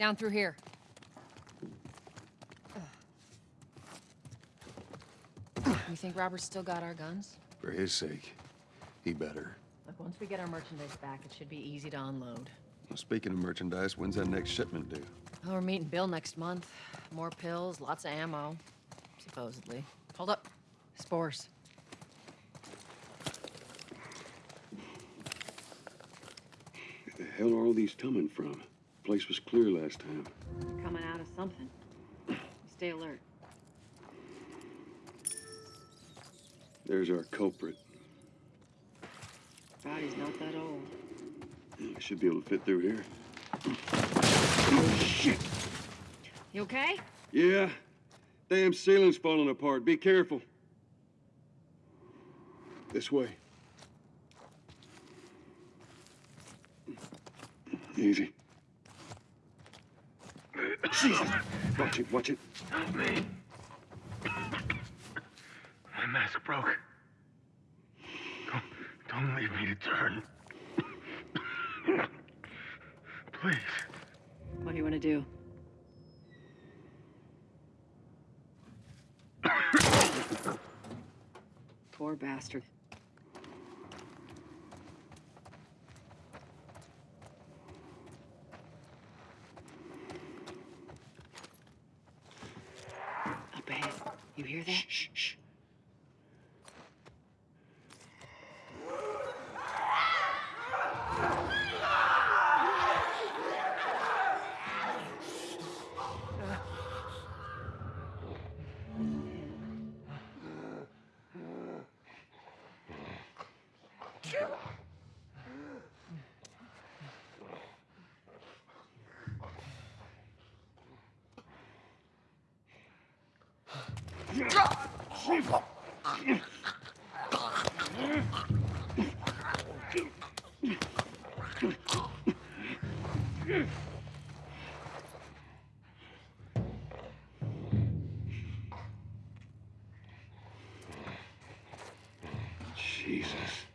Down through here. You think Robert's still got our guns? For his sake, he better. Look, once we get our merchandise back, it should be easy to unload. Well, speaking of merchandise, when's that next shipment due? Oh, we're meeting Bill next month. More pills, lots of ammo. Supposedly. Hold up. Spores. Where the hell are all these coming from? Place was clear last time. They're coming out of something. Stay alert. There's our culprit. Body's not that old. Yeah, should be able to fit through here. Oh, shit! You okay? Yeah. Damn ceiling's falling apart. Be careful. This way. Easy. Jesus! Watch it, watch it. Help me. My mask broke. Don't, don't leave me to turn. Please. What do you want to do? Poor bastard. Up ahead. You hear that? Shh, shh. Jesus.